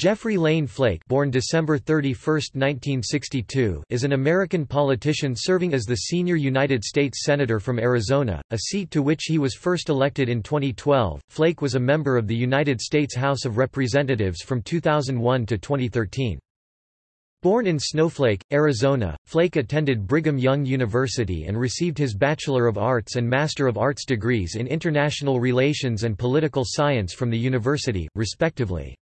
Jeffrey Lane Flake born December 31, 1962, is an American politician serving as the senior United States Senator from Arizona, a seat to which he was first elected in 2012. Flake was a member of the United States House of Representatives from 2001 to 2013. Born in Snowflake, Arizona, Flake attended Brigham Young University and received his Bachelor of Arts and Master of Arts degrees in International Relations and Political Science from the university, respectively.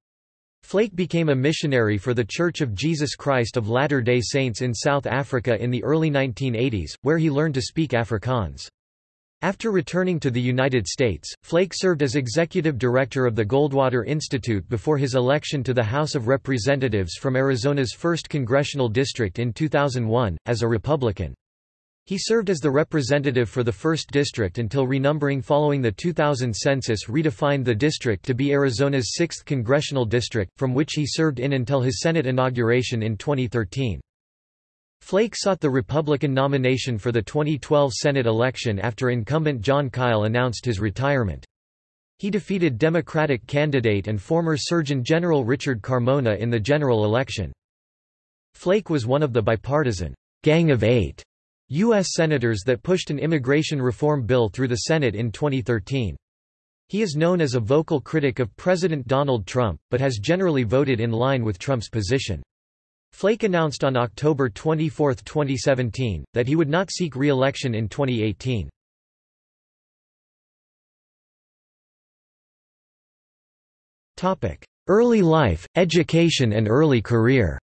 Flake became a missionary for the Church of Jesus Christ of Latter-day Saints in South Africa in the early 1980s, where he learned to speak Afrikaans. After returning to the United States, Flake served as executive director of the Goldwater Institute before his election to the House of Representatives from Arizona's 1st Congressional District in 2001, as a Republican. He served as the representative for the 1st District until renumbering following the 2000 census redefined the district to be Arizona's 6th congressional district, from which he served in until his Senate inauguration in 2013. Flake sought the Republican nomination for the 2012 Senate election after incumbent Jon Kyl announced his retirement. He defeated Democratic candidate and former Surgeon General Richard Carmona in the general election. Flake was one of the bipartisan Gang of Eight U.S. Senators that pushed an immigration reform bill through the Senate in 2013. He is known as a vocal critic of President Donald Trump, but has generally voted in line with Trump's position. Flake announced on October 24, 2017, that he would not seek re-election in 2018. Early life, education and early career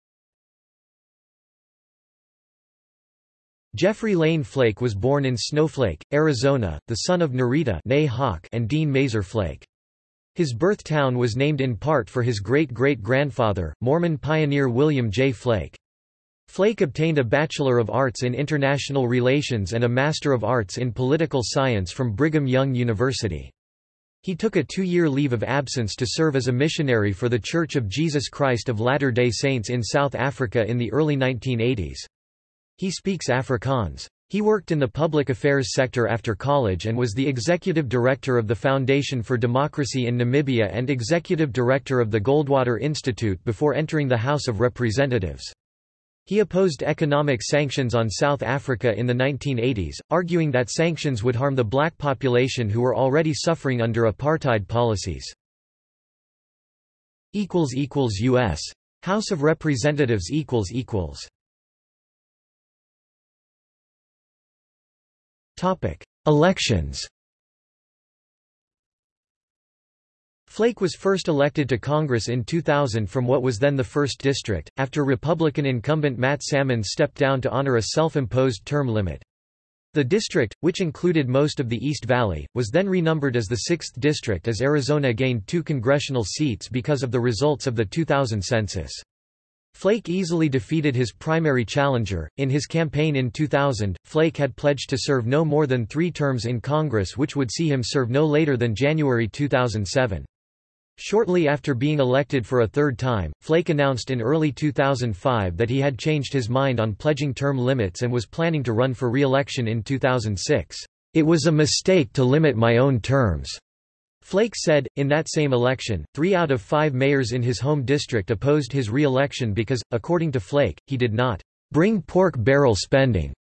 Jeffrey Lane Flake was born in Snowflake, Arizona, the son of Nerita and Dean Maeser Flake. His birth town was named in part for his great-great-grandfather, Mormon pioneer William J. Flake. Flake obtained a Bachelor of Arts in International Relations and a Master of Arts in Political Science from Brigham Young University. He took a two-year leave of absence to serve as a missionary for the Church of Jesus Christ of Latter-day Saints in South Africa in the early 1980s. He speaks Afrikaans. He worked in the public affairs sector after college and was the executive director of the Foundation for Democracy in Namibia and executive director of the Goldwater Institute before entering the House of Representatives. He opposed economic sanctions on South Africa in the 1980s, arguing that sanctions would harm the black population who were already suffering under apartheid policies. U.S. House of Representatives Elections Flake was first elected to Congress in 2000 from what was then the 1st District, after Republican incumbent Matt Salmon stepped down to honor a self-imposed term limit. The district, which included most of the East Valley, was then renumbered as the 6th District as Arizona gained two congressional seats because of the results of the 2000 census. Flake easily defeated his primary challenger. In his campaign in 2000, Flake had pledged to serve no more than three terms in Congress, which would see him serve no later than January 2007. Shortly after being elected for a third time, Flake announced in early 2005 that he had changed his mind on pledging term limits and was planning to run for re-election in 2006. It was a mistake to limit my own terms. Flake said, in that same election, three out of five mayors in his home district opposed his re-election because, according to Flake, he did not bring pork barrel spending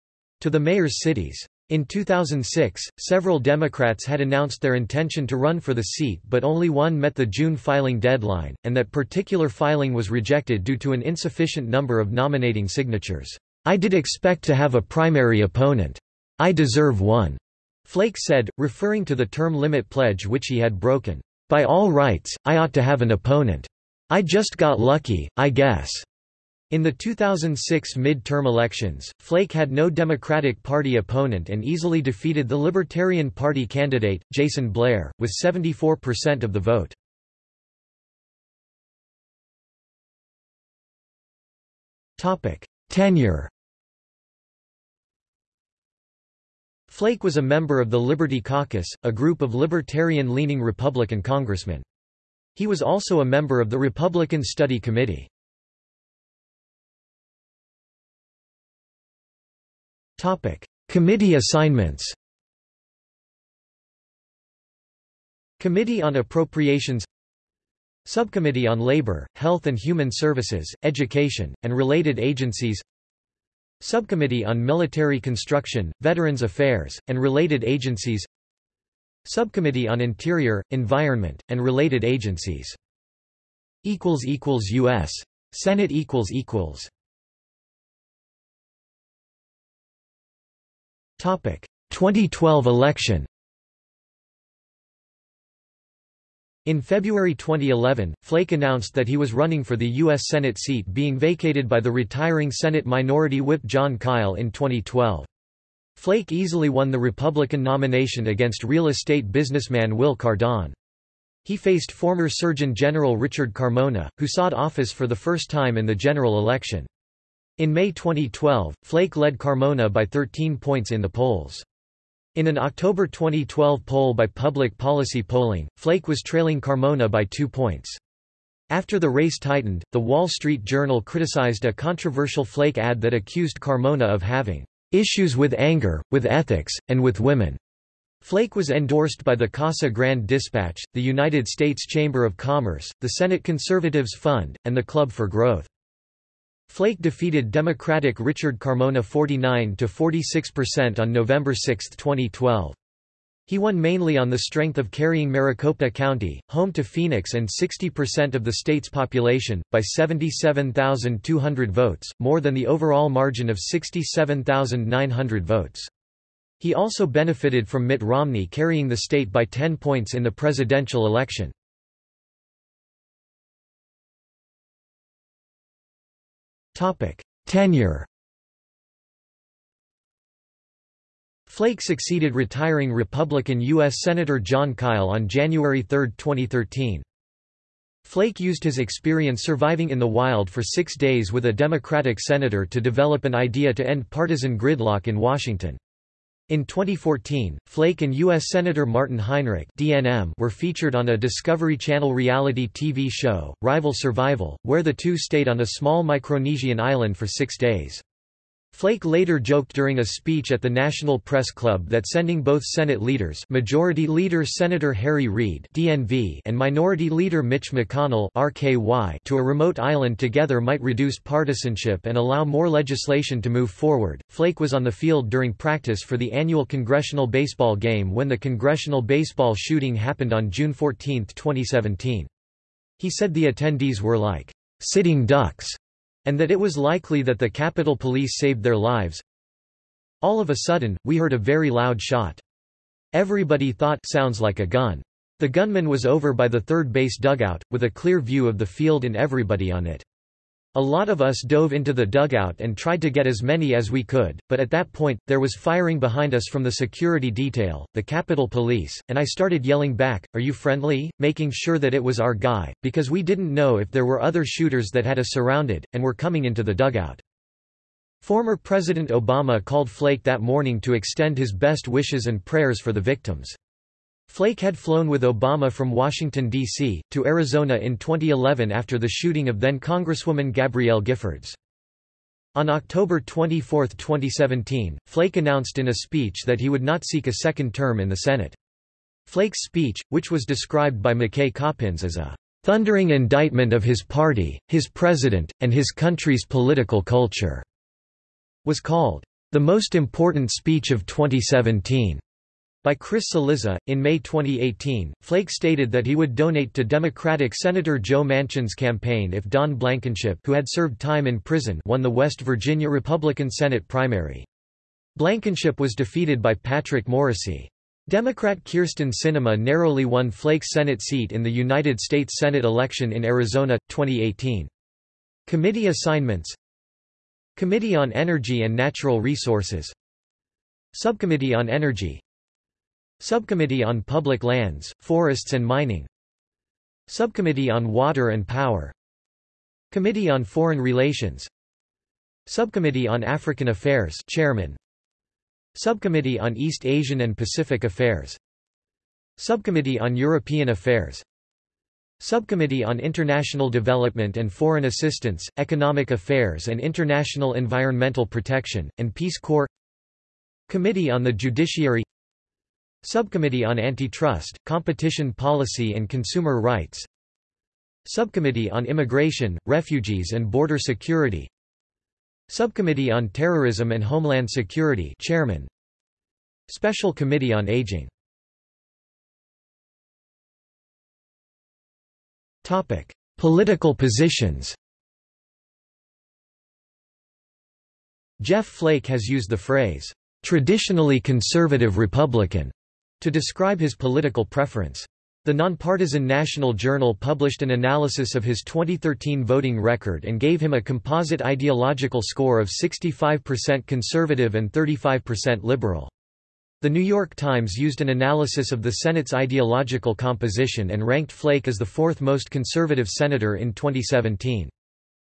to the mayor's cities. In 2006, several Democrats had announced their intention to run for the seat but only one met the June filing deadline, and that particular filing was rejected due to an insufficient number of nominating signatures. I did expect to have a primary opponent. I deserve one. Flake said, referring to the term limit pledge which he had broken, "...by all rights, I ought to have an opponent. I just got lucky, I guess." In the 2006 mid-term elections, Flake had no Democratic Party opponent and easily defeated the Libertarian Party candidate, Jason Blair, with 74% of the vote. Tenure Flake was a member of the Liberty Caucus, a group of libertarian-leaning Republican congressmen. He was also a member of the Republican Study Committee. Committee assignments Committee on Appropriations Subcommittee on Labor, Health and Human Services, Education, and Related Agencies Subcommittee on Military Construction, Veterans Affairs, and Related Agencies. Subcommittee on Interior, Environment, and Related Agencies. U.S. Senate Topic. 2012 election In February 2011, Flake announced that he was running for the U.S. Senate seat being vacated by the retiring Senate Minority Whip Jon Kyl in 2012. Flake easily won the Republican nomination against real estate businessman Wil Cardon. He faced former Surgeon General Richard Carmona, who sought office for the first time in the general election. In May 2012, Flake led Carmona by 13 points in the polls. In an October 2012 poll by Public Policy Polling, Flake was trailing Carmona by two points. After the race tightened, The Wall Street Journal criticized a controversial Flake ad that accused Carmona of having issues with anger, with ethics, and with women. Flake was endorsed by the Casa Grande Dispatch, the United States Chamber of Commerce, the Senate Conservatives Fund, and the Club for Growth. Flake defeated Democratic Richard Carmona 49–46% on November 6, 2012. He won mainly on the strength of carrying Maricopa County, home to Phoenix and 60% of the state's population, by 77,200 votes, more than the overall margin of 67,900 votes. He also benefited from Mitt Romney carrying the state by 10 points in the presidential election. Tenure Flake succeeded retiring Republican U.S. Senator Jon Kyl on January 3, 2013. Flake used his experience surviving in the wild for six days with a Democratic senator to develop an idea to end partisan gridlock in Washington. In 2014, Flake and U.S. Senator Martin Heinrich DNM were featured on a Discovery Channel reality TV show, Rival Survival, where the two stayed on a small Micronesian island for six days. Flake later joked during a speech at the National Press Club that sending both Senate leaders Majority Leader Senator Harry Reid DNV and Minority Leader Mitch McConnell RKY to a remote island together might reduce partisanship and allow more legislation to move forward. Flake was on the field during practice for the annual congressional baseball game when the congressional baseball shooting happened on June 14, 2017. He said the attendees were like sitting ducks and that it was likely that the Capitol Police saved their lives. All of a sudden, we heard a very loud shot. Everybody thought sounds like a gun. The gunman was over by the third base dugout, with a clear view of the field and everybody on it. A lot of us dove into the dugout and tried to get as many as we could, but at that point, there was firing behind us from the security detail, the Capitol Police, and I started yelling back, are you friendly, making sure that it was our guy, because we didn't know if there were other shooters that had us surrounded, and were coming into the dugout. Former President Obama called Flake that morning to extend his best wishes and prayers for the victims. Flake had flown with Obama from Washington, D.C., to Arizona in 2011 after the shooting of then Congresswoman Gabrielle Giffords. On October 24, 2017, Flake announced in a speech that he would not seek a second term in the Senate. Flake's speech, which was described by McKay Coppins as a thundering indictment of his party, his president, and his country's political culture, was called the most important speech of 2017. By Chris Cillizza, in May 2018, Flake stated that he would donate to Democratic Senator Joe Manchin's campaign if Don Blankenship who had served time in prison won the West Virginia Republican Senate primary. Blankenship was defeated by Patrick Morrisey. Democrat Kyrsten Sinema narrowly won Flake's Senate seat in the United States Senate election in Arizona, 2018. Committee assignments Committee on Energy and Natural Resources Subcommittee on Energy Subcommittee on Public Lands, Forests and Mining. Subcommittee on Water and Power. Committee on Foreign Relations. Subcommittee on African Affairs Chairman. Subcommittee on East Asian and Pacific Affairs. Subcommittee on European Affairs. Subcommittee on International Development and Foreign Assistance, Economic Affairs and International Environmental Protection, and Peace Corps. Committee on the Judiciary Subcommittee on Antitrust, Competition Policy and Consumer Rights. Subcommittee on Immigration, Refugees and Border Security. Subcommittee on Terrorism and Homeland Security Chairman. Special Committee on Aging. Topic. Political positions. Jeff Flake has used the phrase, "...traditionally conservative Republican," to describe his political preference. The nonpartisan National Journal published an analysis of his 2013 voting record and gave him a composite ideological score of 65% conservative and 35% liberal. The New York Times used an analysis of the Senate's ideological composition and ranked Flake as the fourth most conservative senator in 2017.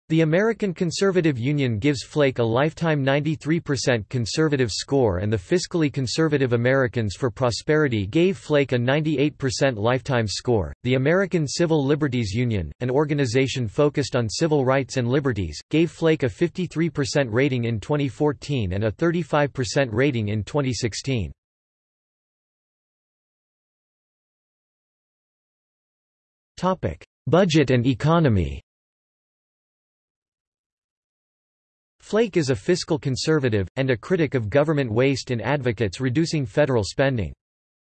The American Conservative Union gives Flake a lifetime 93% conservative score and the Fiscally Conservative Americans for Prosperity gave Flake a 98% lifetime score. The American Civil Liberties Union, an organization focused on civil rights and liberties, gave Flake a 53% rating in 2014 and a 35% rating in 2016. Topic: Budget and economy. Flake is a fiscal conservative, and a critic of government waste and advocates reducing federal spending.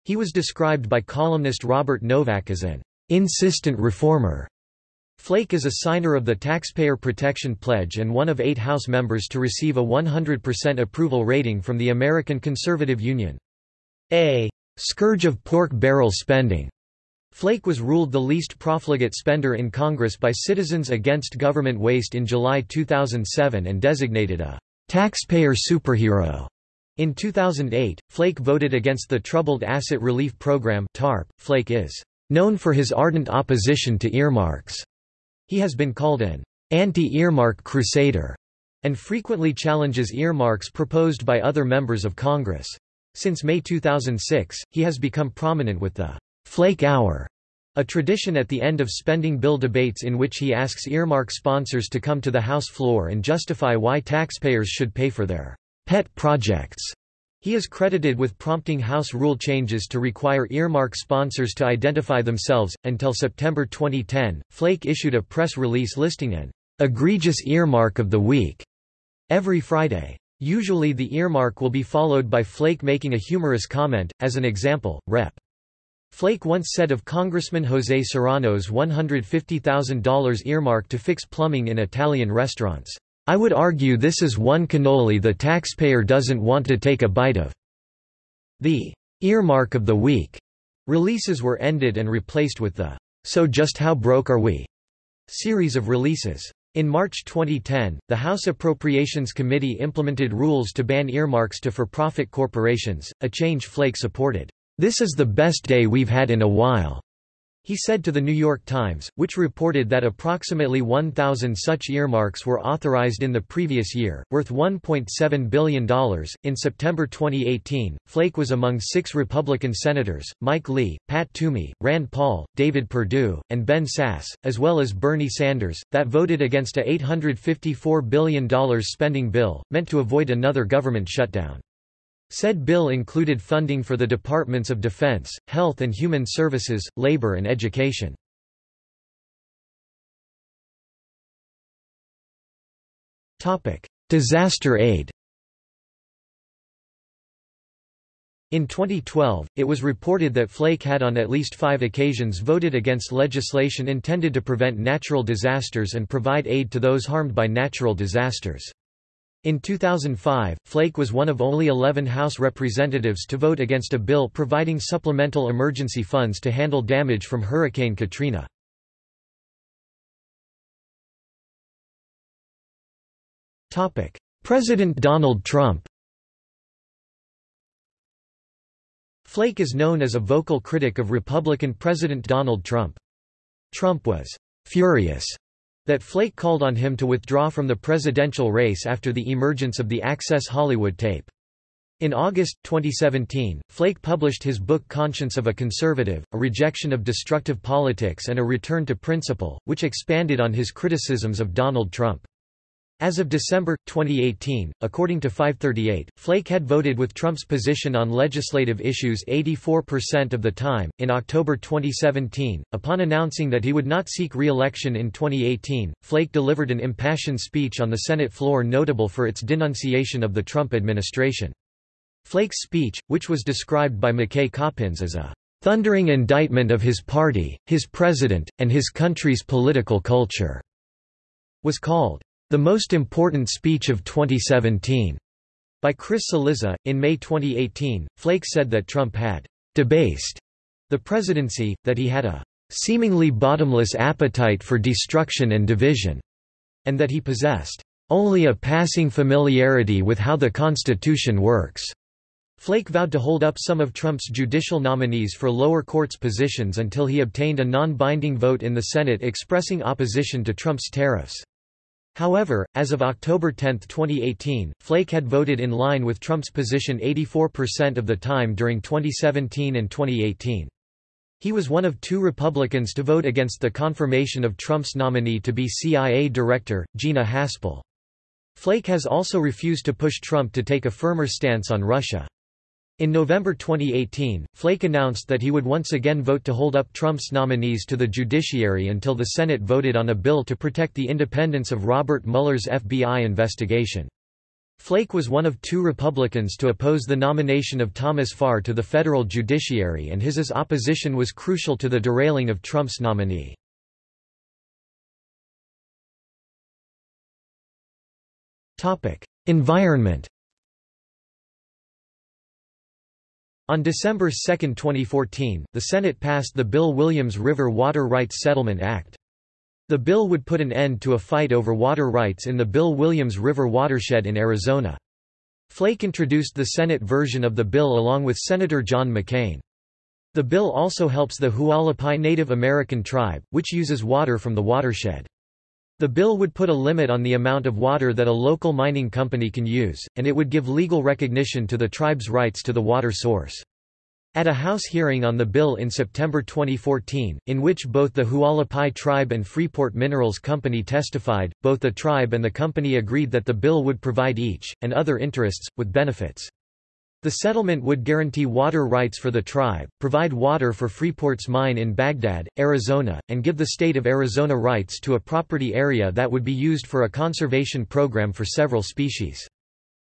He was described by columnist Robert Novak as an insistent reformer. Flake is a signer of the Taxpayer Protection Pledge and one of eight House members to receive a 100% approval rating from the American Conservative Union. A scourge of pork barrel spending Flake was ruled the least profligate spender in Congress by Citizens Against Government Waste in July 2007 and designated a taxpayer superhero. In 2008, Flake voted against the Troubled Asset Relief Program (TARP). Flake is known for his ardent opposition to earmarks. He has been called an anti-earmark crusader and frequently challenges earmarks proposed by other members of Congress. Since May 2006, he has become prominent with the Flake Hour, a tradition at the end of spending bill debates in which he asks earmark sponsors to come to the House floor and justify why taxpayers should pay for their pet projects. He is credited with prompting House rule changes to require earmark sponsors to identify themselves. Until September 2010, Flake issued a press release listing an egregious earmark of the week every Friday. Usually the earmark will be followed by Flake making a humorous comment, as an example, Rep. Flake once said of Congressman José Serrano's $150,000 earmark to fix plumbing in Italian restaurants, "...I would argue this is one cannoli the taxpayer doesn't want to take a bite of." The "'Earmark of the Week' releases were ended and replaced with the "'So Just How Broke Are We' series of releases. In March 2010, the House Appropriations Committee implemented rules to ban earmarks to for-profit corporations, a change Flake supported. This is the best day we've had in a while, he said to The New York Times, which reported that approximately 1,000 such earmarks were authorized in the previous year, worth $1.7 billion. In September 2018, Flake was among six Republican senators Mike Lee, Pat Toomey, Rand Paul, David Perdue, and Ben Sasse, as well as Bernie Sanders, that voted against a $854 billion spending bill, meant to avoid another government shutdown. Said bill included funding for the Departments of Defense, Health and Human Services, Labor and Education. Disaster aid In 2012, it was reported that Flake had on at least five occasions voted against legislation intended to prevent natural disasters and provide aid to those harmed by natural disasters. In 2005, Flake was one of only 11 House representatives to vote against a bill providing supplemental emergency funds to handle damage from Hurricane Katrina. President Donald Trump Flake is known as a vocal critic of Republican President Donald Trump. Trump was «furious» that Flake called on him to withdraw from the presidential race after the emergence of the Access Hollywood tape. In August, 2017, Flake published his book Conscience of a Conservative, a rejection of destructive politics and a return to principle, which expanded on his criticisms of Donald Trump. As of December, 2018, according to 538, Flake had voted with Trump's position on legislative issues 84% of the time. In October 2017, upon announcing that he would not seek re election in 2018, Flake delivered an impassioned speech on the Senate floor notable for its denunciation of the Trump administration. Flake's speech, which was described by McKay Coppins as a thundering indictment of his party, his president, and his country's political culture, was called the most important speech of 2017 by Chris Cillizza. In May 2018, Flake said that Trump had debased the presidency, that he had a seemingly bottomless appetite for destruction and division, and that he possessed only a passing familiarity with how the Constitution works. Flake vowed to hold up some of Trump's judicial nominees for lower courts positions until he obtained a non-binding vote in the Senate expressing opposition to Trump's tariffs. However, as of October 10, 2018, Flake had voted in line with Trump's position 84% of the time during 2017 and 2018. He was one of two Republicans to vote against the confirmation of Trump's nominee to be CIA Director, Gina Haspel. Flake has also refused to push Trump to take a firmer stance on Russia. In November 2018, Flake announced that he would once again vote to hold up Trump's nominees to the judiciary until the Senate voted on a bill to protect the independence of Robert Mueller's FBI investigation. Flake was one of two Republicans to oppose the nomination of Thomas Farr to the federal judiciary and his opposition was crucial to the derailing of Trump's nominee. Environment On December 2, 2014, the Senate passed the Bill Williams River Water Rights Settlement Act. The bill would put an end to a fight over water rights in the Bill Williams River watershed in Arizona. Flake introduced the Senate version of the bill along with Senator John McCain. The bill also helps the Hualapai Native American tribe, which uses water from the watershed. The bill would put a limit on the amount of water that a local mining company can use, and it would give legal recognition to the tribe's rights to the water source. At a House hearing on the bill in September 2014, in which both the Hualapai tribe and Freeport Minerals Company testified, both the tribe and the company agreed that the bill would provide each, and other interests, with benefits. The settlement would guarantee water rights for the tribe, provide water for Freeport's mine in Bagdad, Arizona, and give the state of Arizona rights to a property area that would be used for a conservation program for several species.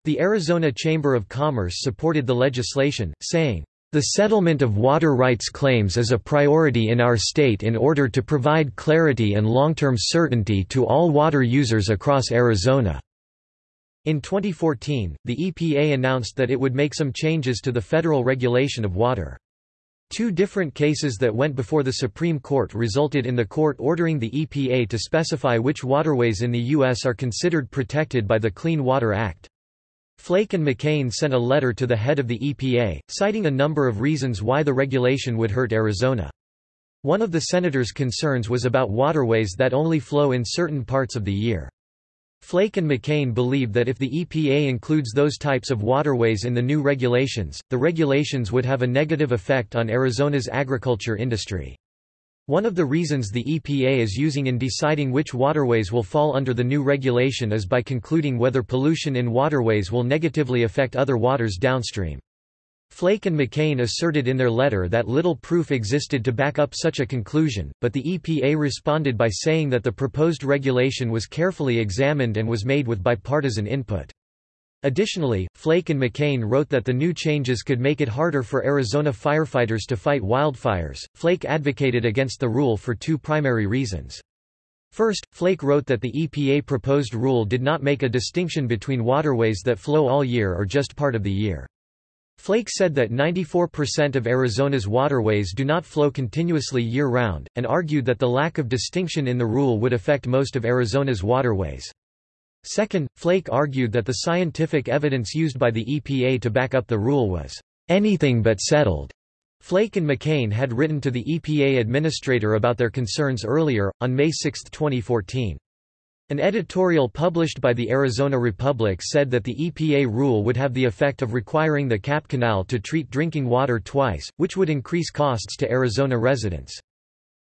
The Arizona Chamber of Commerce supported the legislation, saying, the settlement of water rights claims is a priority in our state in order to provide clarity and long-term certainty to all water users across Arizona. In 2014, the EPA announced that it would make some changes to the federal regulation of water. Two different cases that went before the Supreme Court resulted in the court ordering the EPA to specify which waterways in the U.S. are considered protected by the Clean Water Act. Flake and McCain sent a letter to the head of the EPA, citing a number of reasons why the regulation would hurt Arizona. One of the senators' concerns was about waterways that only flow in certain parts of the year. Flake and McCain believe that if the EPA includes those types of waterways in the new regulations, the regulations would have a negative effect on Arizona's agriculture industry. One of the reasons the EPA is using in deciding which waterways will fall under the new regulation is by concluding whether pollution in waterways will negatively affect other waters downstream. Flake and McCain asserted in their letter that little proof existed to back up such a conclusion, but the EPA responded by saying that the proposed regulation was carefully examined and was made with bipartisan input. Additionally, Flake and McCain wrote that the new changes could make it harder for Arizona firefighters to fight wildfires. Flake advocated against the rule for two primary reasons. First, Flake wrote that the EPA proposed rule did not make a distinction between waterways that flow all year or just part of the year. Flake said that 94% of Arizona's waterways do not flow continuously year-round, and argued that the lack of distinction in the rule would affect most of Arizona's waterways. Second, Flake argued that the scientific evidence used by the EPA to back up the rule was anything but settled. Flake and McCain had written to the EPA administrator about their concerns earlier, on May 6, 2014. An editorial published by the Arizona Republic said that the EPA rule would have the effect of requiring the Cap Canal to treat drinking water twice, which would increase costs to Arizona residents.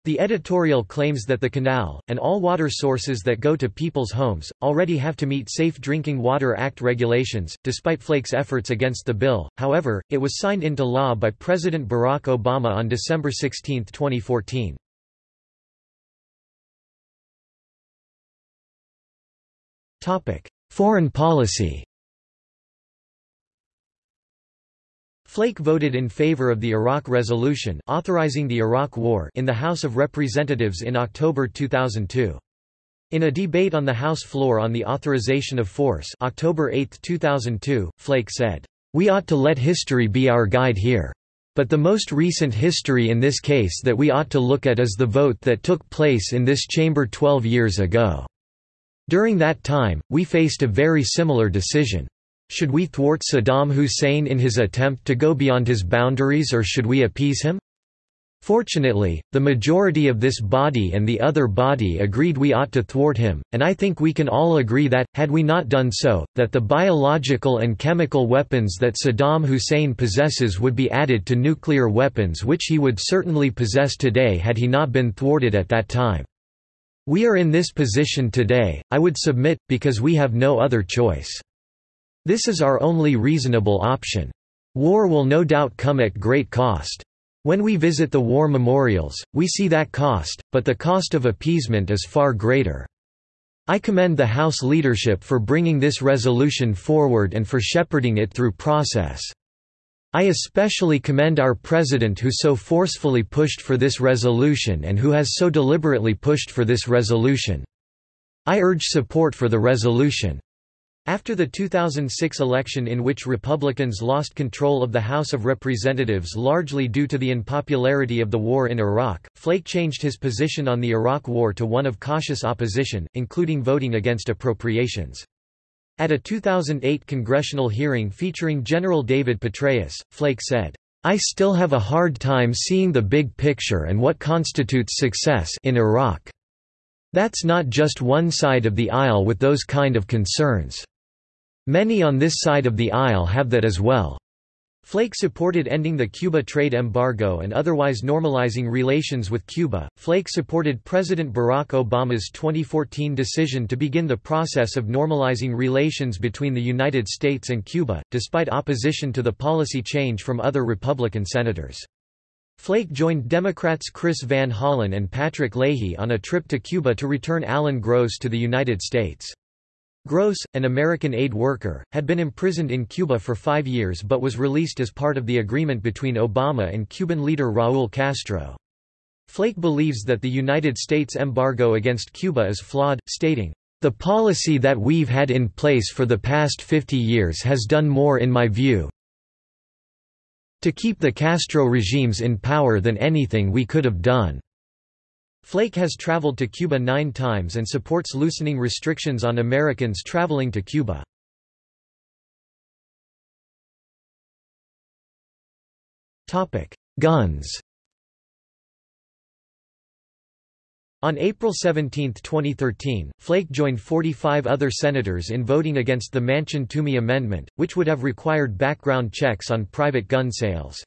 The editorial claims that the canal, and all water sources that go to people's homes, already have to meet Safe Drinking Water Act regulations. Despite Flake's efforts against the bill, however, it was signed into law by President Barack Obama on December 16, 2014. Foreign policy Flake voted in favor of the Iraq Resolution authorizing the Iraq War in the House of Representatives in October 2002. In a debate on the House floor on the authorization of force October 8, 2002, Flake said, "...we ought to let history be our guide here. But the most recent history in this case that we ought to look at is the vote that took place in this chamber 12 years ago. During that time, we faced a very similar decision. Should we thwart Saddam Hussein in his attempt to go beyond his boundaries or should we appease him? Fortunately, the majority of this body and the other body agreed we ought to thwart him, and I think we can all agree that, had we not done so, that the biological and chemical weapons that Saddam Hussein possesses would be added to nuclear weapons which he would certainly possess today had he not been thwarted at that time. We are in this position today, I would submit, because we have no other choice. This is our only reasonable option. War will no doubt come at great cost. When we visit the war memorials, we see that cost, but the cost of appeasement is far greater. I commend the House leadership for bringing this resolution forward and for shepherding it through process. I especially commend our President who so forcefully pushed for this resolution and who has so deliberately pushed for this resolution. I urge support for the resolution. After the 2006 election in which Republicans lost control of the House of Representatives largely due to the unpopularity of the war in Iraq, Flake changed his position on the Iraq War to one of cautious opposition, including voting against appropriations. At a 2008 congressional hearing featuring General David Petraeus, Flake said, I still have a hard time seeing the big picture and what constitutes success in Iraq. That's not just one side of the aisle with those kind of concerns. Many on this side of the aisle have that as well. Flake supported ending the Cuba trade embargo and otherwise normalizing relations with Cuba. Flake supported President Barack Obama's 2014 decision to begin the process of normalizing relations between the United States and Cuba, despite opposition to the policy change from other Republican senators. Flake joined Democrats Chris Van Hollen and Patrick Leahy on a trip to Cuba to return Alan Gross to the United States. Gross, an American aid worker, had been imprisoned in Cuba for five years but was released as part of the agreement between Obama and Cuban leader Raúl Castro. Flake believes that the United States embargo against Cuba is flawed, stating, "...the policy that we've had in place for the past 50 years has done more in my view to keep the Castro regimes in power than anything we could have done." Flake has traveled to Cuba nine times and supports loosening restrictions on Americans traveling to Cuba. Guns On April 17, 2013, Flake joined 45 other senators in voting against the Manchin-Toomey Amendment, which would have required background checks on private gun sales.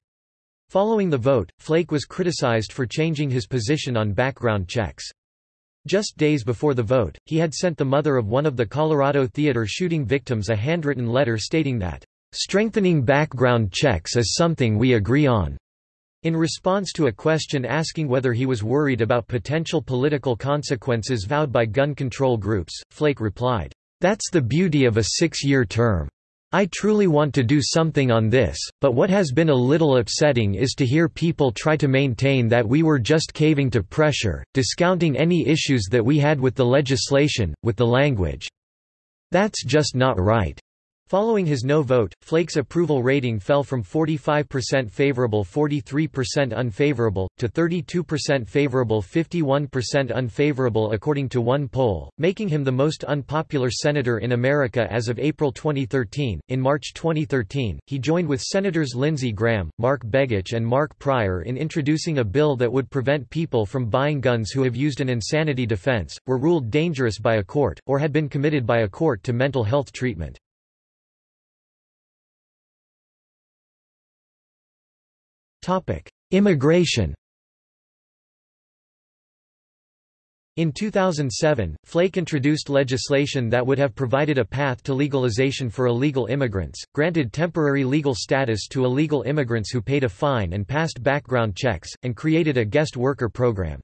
Following the vote, Flake was criticized for changing his position on background checks. Just days before the vote, he had sent the mother of one of the Colorado theater shooting victims a handwritten letter stating that, "...strengthening background checks is something we agree on." In response to a question asking whether he was worried about potential political consequences vowed by gun control groups, Flake replied, "That's the beauty of a six-year term. I truly want to do something on this, but what has been a little upsetting is to hear people try to maintain that we were just caving to pressure, discounting any issues that we had with the legislation, with the language. That's just not right. Following his no vote, Flake's approval rating fell from 45% favorable 43% unfavorable, to 32% favorable 51% unfavorable according to one poll, making him the most unpopular senator in America as of April 2013. In March 2013, he joined with Senators Lindsey Graham, Mark Begich and Mark Pryor in introducing a bill that would prevent people from buying guns who have used an insanity defense, were ruled dangerous by a court, or had been committed by a court to mental health treatment. Immigration In 2007, Flake introduced legislation that would have provided a path to legalization for illegal immigrants, granted temporary legal status to illegal immigrants who paid a fine and passed background checks, and created a guest worker program.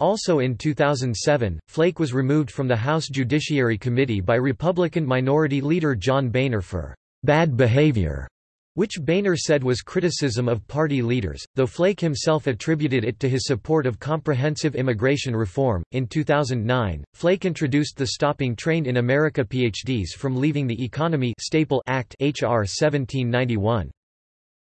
Also in 2007, Flake was removed from the House Judiciary Committee by Republican Minority Leader John Boehner for bad behavior which Boehner said was criticism of party leaders, though Flake himself attributed it to his support of comprehensive immigration reform. In 2009, Flake introduced the Stopping Train in America PhDs from Leaving the Economy Staple Act HR 1791.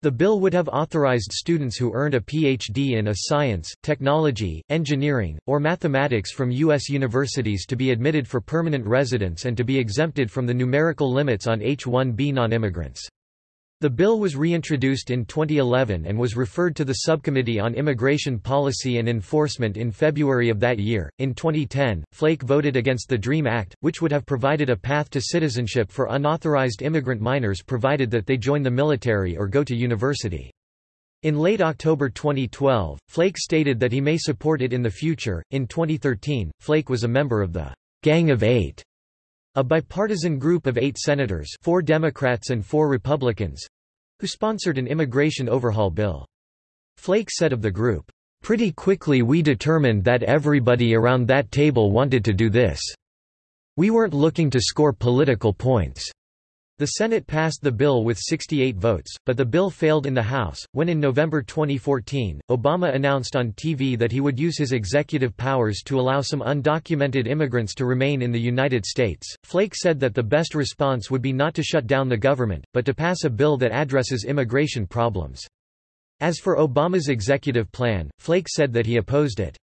The bill would have authorized students who earned a PhD in a science, technology, engineering, or mathematics from U.S. universities to be admitted for permanent residence and to be exempted from the numerical limits on H-1B non-immigrants. The bill was reintroduced in 2011 and was referred to the Subcommittee on Immigration Policy and Enforcement in February of that year. In 2010, Flake voted against the DREAM Act, which would have provided a path to citizenship for unauthorized immigrant minors provided that they join the military or go to university. In late October 2012, Flake stated that he may support it in the future. In 2013, Flake was a member of the Gang of Eight a bipartisan group of eight senators four Democrats and four Republicans—who sponsored an immigration overhaul bill. Flake said of the group, "...pretty quickly we determined that everybody around that table wanted to do this. We weren't looking to score political points." The Senate passed the bill with 68 votes, but the bill failed in the House, when in November 2014, Obama announced on TV that he would use his executive powers to allow some undocumented immigrants to remain in the United States. Flake said that the best response would be not to shut down the government, but to pass a bill that addresses immigration problems. As for Obama's executive plan, Flake said that he opposed it.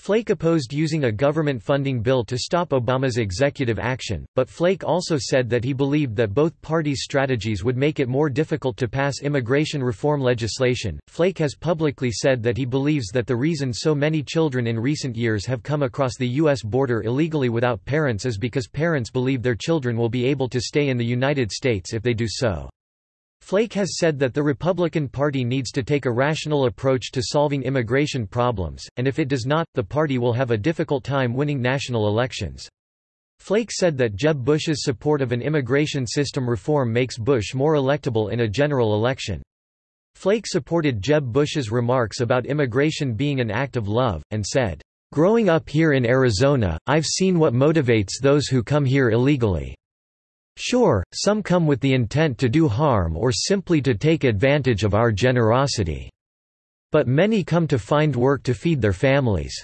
Flake opposed using a government funding bill to stop Obama's executive action, but Flake also said that he believed that both parties' strategies would make it more difficult to pass immigration reform legislation. Flake has publicly said that he believes that the reason so many children in recent years have come across the U.S. border illegally without parents is because parents believe their children will be able to stay in the United States if they do so. Flake has said that the Republican Party needs to take a rational approach to solving immigration problems, and if it does not, the party will have a difficult time winning national elections. Flake said that Jeb Bush's support of an immigration system reform makes Bush more electable in a general election. Flake supported Jeb Bush's remarks about immigration being an act of love, and said, "...growing up here in Arizona, I've seen what motivates those who come here illegally. Sure, some come with the intent to do harm or simply to take advantage of our generosity. But many come to find work to feed their families.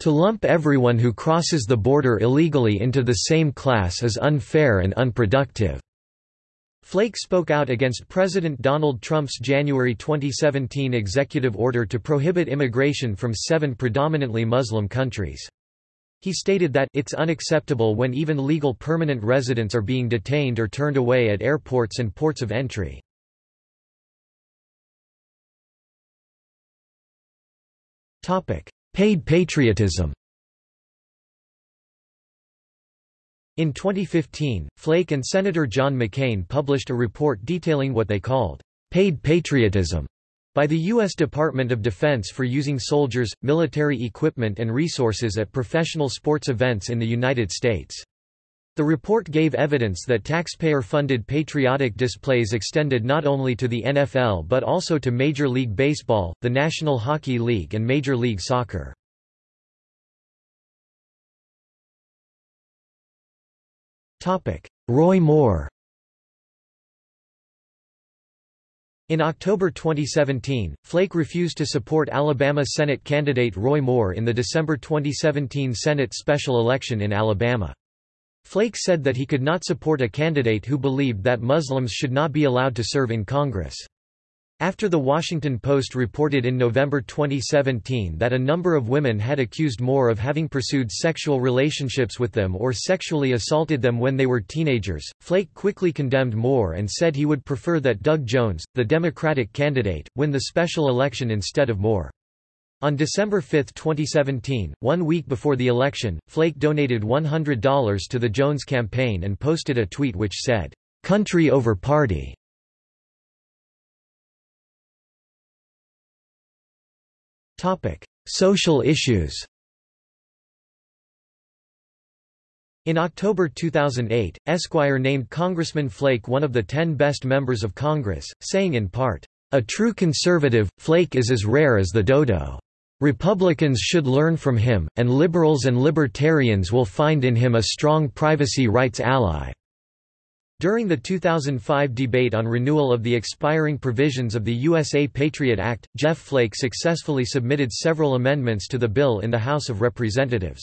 To lump everyone who crosses the border illegally into the same class is unfair and unproductive." Flake spoke out against President Donald Trump's January 2017 executive order to prohibit immigration from seven predominantly Muslim countries. He stated that it's unacceptable when even legal permanent residents are being detained or turned away at airports and ports of entry. Topic: Paid patriotism In 2015, Flake and Senator John McCain published a report detailing what they called paid patriotism by the U.S. Department of Defense for using soldiers, military equipment and resources at professional sports events in the United States. The report gave evidence that taxpayer-funded patriotic displays extended not only to the NFL but also to Major League Baseball, the National Hockey League and Major League Soccer. Roy Moore In October 2017, Flake refused to support Alabama Senate candidate Roy Moore in the December 2017 Senate special election in Alabama. Flake said that he could not support a candidate who believed that Muslims should not be allowed to serve in Congress. After The Washington Post reported in November 2017 that a number of women had accused Moore of having pursued sexual relationships with them or sexually assaulted them when they were teenagers, Flake quickly condemned Moore and said he would prefer that Doug Jones, the Democratic candidate, win the special election instead of Moore. On December 5, 2017, one week before the election, Flake donated $100 to the Jones campaign and posted a tweet which said, "'Country over party' Social issues In October 2008, Esquire named Congressman Flake one of the ten best members of Congress, saying in part, "...a true conservative, Flake is as rare as the dodo. Republicans should learn from him, and liberals and libertarians will find in him a strong privacy rights ally." During the 2005 debate on renewal of the expiring provisions of the USA Patriot Act, Jeff Flake successfully submitted several amendments to the bill in the House of Representatives.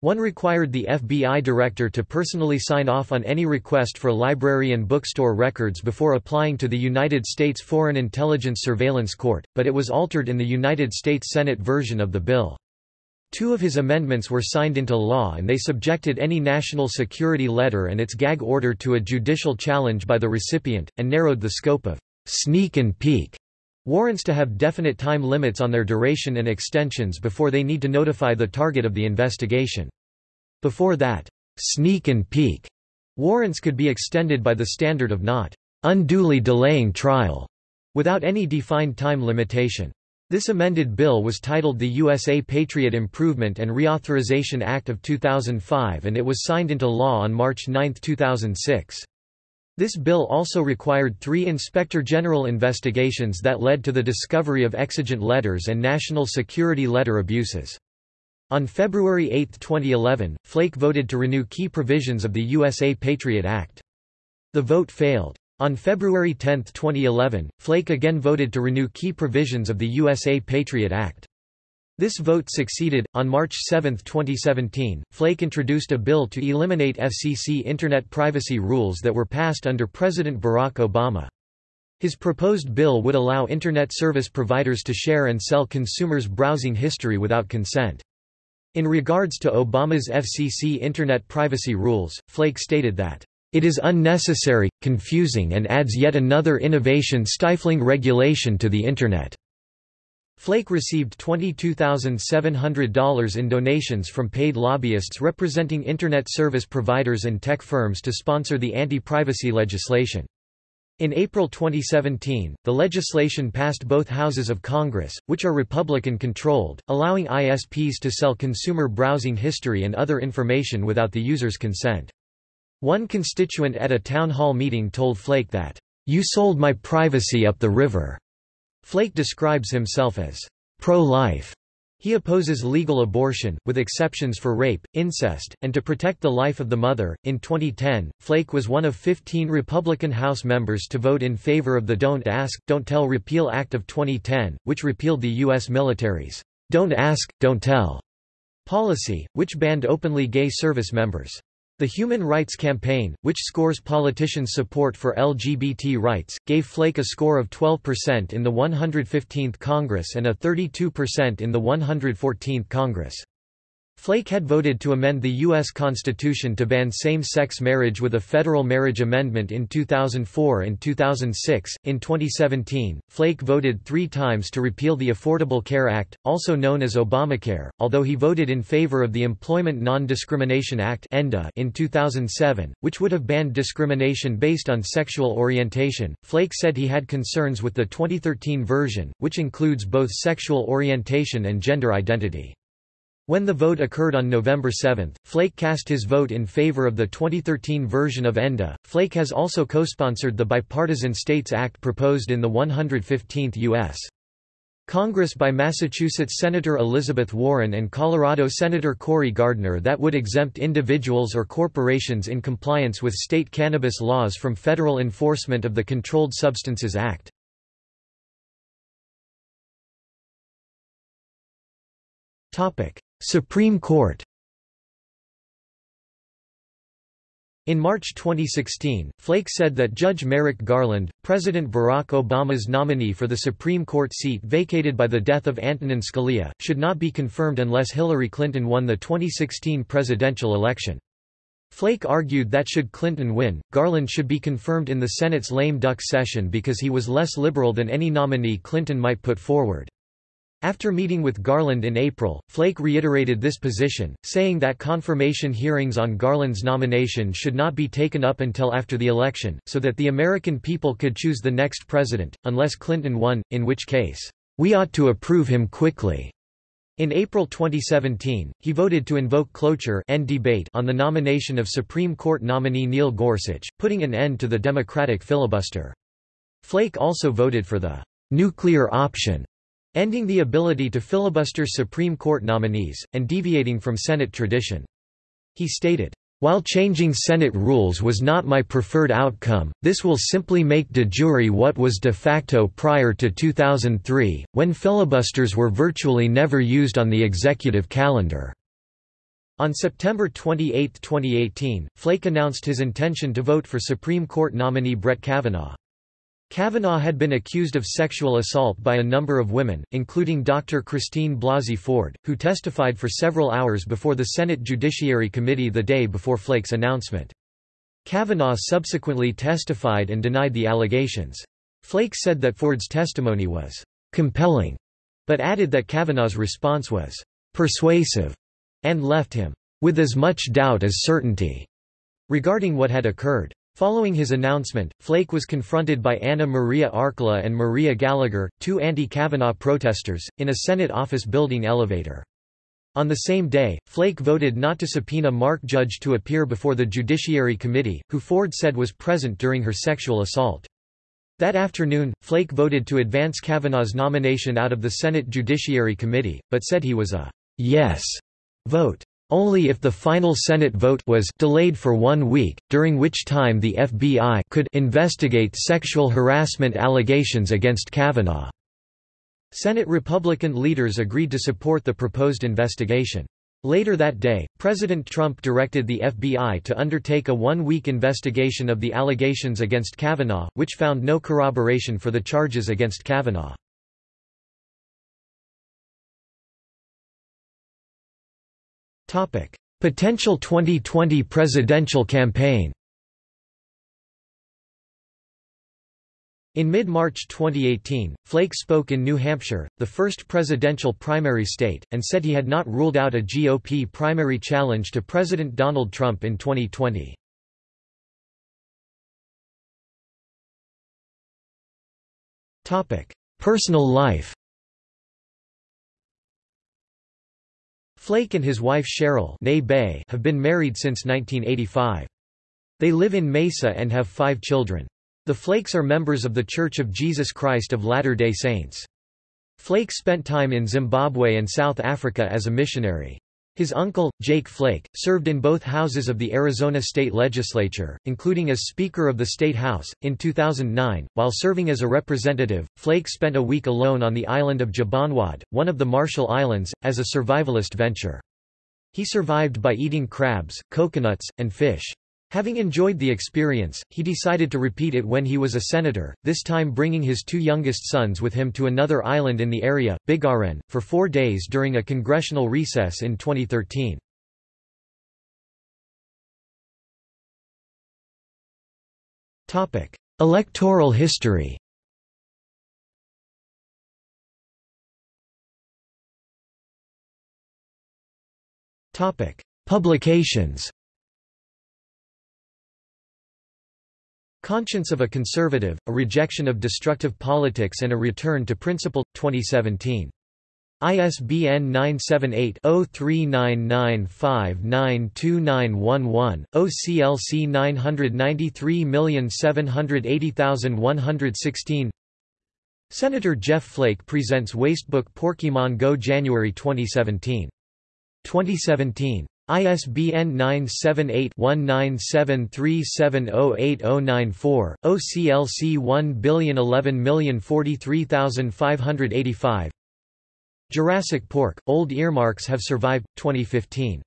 One required the FBI director to personally sign off on any request for library and bookstore records before applying to the United States Foreign Intelligence Surveillance Court, but it was altered in the United States Senate version of the bill. Two of his amendments were signed into law and they subjected any national security letter and its gag order to a judicial challenge by the recipient, and narrowed the scope of sneak and peek warrants to have definite time limits on their duration and extensions before they need to notify the target of the investigation. Before that, sneak and peek warrants could be extended by the standard of not unduly delaying trial, without any defined time limitation. This amended bill was titled the USA Patriot Improvement and Reauthorization Act of 2005 and it was signed into law on March 9, 2006. This bill also required three Inspector General investigations that led to the discovery of exigent letters and national security letter abuses. On February 8, 2011, Flake voted to renew key provisions of the USA Patriot Act. The vote failed. On February 10, 2011, Flake again voted to renew key provisions of the USA Patriot Act. This vote succeeded. On March 7, 2017, Flake introduced a bill to eliminate FCC Internet privacy rules that were passed under President Barack Obama. His proposed bill would allow Internet service providers to share and sell consumers' browsing history without consent. In regards to Obama's FCC Internet privacy rules, Flake stated that, "...it is unnecessary, confusing and adds yet another innovation stifling regulation to the Internet." Flake received $22,700 in donations from paid lobbyists representing Internet service providers and tech firms to sponsor the anti-privacy legislation. In April 2017, the legislation passed both houses of Congress, which are Republican-controlled, allowing ISPs to sell consumer browsing history and other information without the user's consent. One constituent at a town hall meeting told Flake that, "'You sold my privacy up the river'." Flake describes himself as pro-life. He opposes legal abortion, with exceptions for rape, incest, and to protect the life of the mother. In 2010, Flake was one of 15 Republican House members to vote in favor of the Don't Ask, Don't Tell Repeal Act of 2010, which repealed the U.S. military's Don't Ask, Don't Tell policy, which banned openly gay service members. The Human Rights Campaign, which scores politicians' support for LGBT rights, gave Flake a score of 12% in the 115th Congress and a 32% in the 114th Congress. Flake had voted to amend the U.S. Constitution to ban same-sex marriage with a federal marriage amendment in 2004 and 2006. In 2017, Flake voted three times to repeal the Affordable Care Act, also known as Obamacare, although he voted in favor of the Employment Non-Discrimination Act in 2007, which would have banned discrimination based on sexual orientation. Flake said he had concerns with the 2013 version, which includes both sexual orientation and gender identity. When the vote occurred on November 7, Flake cast his vote in favor of the 2013 version of ENDA. Flake has also co-sponsored the Bipartisan States Act proposed in the 115th U.S. Congress by Massachusetts Senator Elizabeth Warren and Colorado Senator Cory Gardner that would exempt individuals or corporations in compliance with state cannabis laws from federal enforcement of the Controlled Substances Act. Topic: Supreme Court In March 2016, Flake said that Judge Merrick Garland, President Barack Obama's nominee for the Supreme Court seat vacated by the death of Antonin Scalia, should not be confirmed unless Hillary Clinton won the 2016 presidential election. Flake argued that should Clinton win, Garland should be confirmed in the Senate's lame duck session because he was less liberal than any nominee Clinton might put forward. After meeting with Garland in April, Flake reiterated this position, saying that confirmation hearings on Garland's nomination should not be taken up until after the election, so that the American people could choose the next president, unless Clinton won, in which case, "...we ought to approve him quickly." In April 2017, he voted to invoke cloture end debate on the nomination of Supreme Court nominee Neil Gorsuch, putting an end to the Democratic filibuster. Flake also voted for the nuclear option, ending the ability to filibuster Supreme Court nominees, and deviating from Senate tradition. He stated, while changing Senate rules was not my preferred outcome, this will simply make de jure what was de facto prior to 2003, when filibusters were virtually never used on the executive calendar. On September 28, 2018, Flake announced his intention to vote for Supreme Court nominee Brett Kavanaugh. Kavanaugh had been accused of sexual assault by a number of women, including Dr. Christine Blasey Ford, who testified for several hours before the Senate Judiciary Committee the day before Flake's announcement. Kavanaugh subsequently testified and denied the allegations. Flake said that Ford's testimony was compelling, but added that Kavanaugh's response was persuasive and left him with as much doubt as certainty regarding what had occurred. Following his announcement, Flake was confronted by Anna Maria Archila and Maria Gallagher, two anti-Kavanaugh protesters, in a Senate office building elevator. On the same day, Flake voted not to subpoena Mark Judge to appear before the Judiciary Committee, who Ford said was present during her sexual assault. That afternoon, Flake voted to advance Kavanaugh's nomination out of the Senate Judiciary Committee, but said he was a yes vote only if the final Senate vote was delayed for one week, during which time the FBI could investigate sexual harassment allegations against Kavanaugh. Senate Republican leaders agreed to support the proposed investigation. Later that day, President Trump directed the FBI to undertake a one-week investigation of the allegations against Kavanaugh, which found no corroboration for the charges against Kavanaugh. Potential 2020 presidential campaign In mid-March 2018, Flake spoke in New Hampshire, the first presidential primary state, and said he had not ruled out a GOP primary challenge to President Donald Trump in 2020. Personal life Flake and his wife Cheryl have been married since 1985. They live in Mesa and have five children. The Flakes are members of The Church of Jesus Christ of Latter-day Saints. Flake spent time in Zimbabwe and South Africa as a missionary. His uncle, Jake Flake, served in both houses of the Arizona state legislature, including as Speaker of the State House. In 2009, while serving as a representative, Flake spent a week alone on the island of Jabonwod, one of the Marshall Islands, as a survivalist venture. He survived by eating crabs, coconuts, and fish. Having enjoyed the experience, he decided to repeat it when he was a senator, this time bringing his two youngest sons with him to another island in the area, Biggarenn, for four days during a congressional recess in 2013. Electoral history Publications Conscience of a Conservative, A Rejection of Destructive Politics and a Return to Principle, 2017. ISBN 978-0399592911, OCLC 993780116 Senator Jeff Flake presents Wastebook Porkymon Go January 2017. 2017. ISBN 978-1973708094, OCLC 1011043585 Jurassic Pork, Old Earmarks Have Survived, 2015.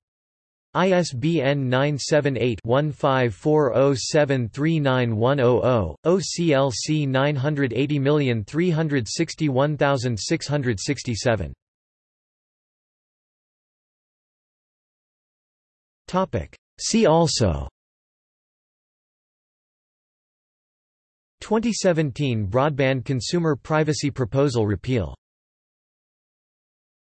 ISBN 978-1540739100, OCLC 980361667 See also. 2017 Broadband Consumer Privacy Proposal repeal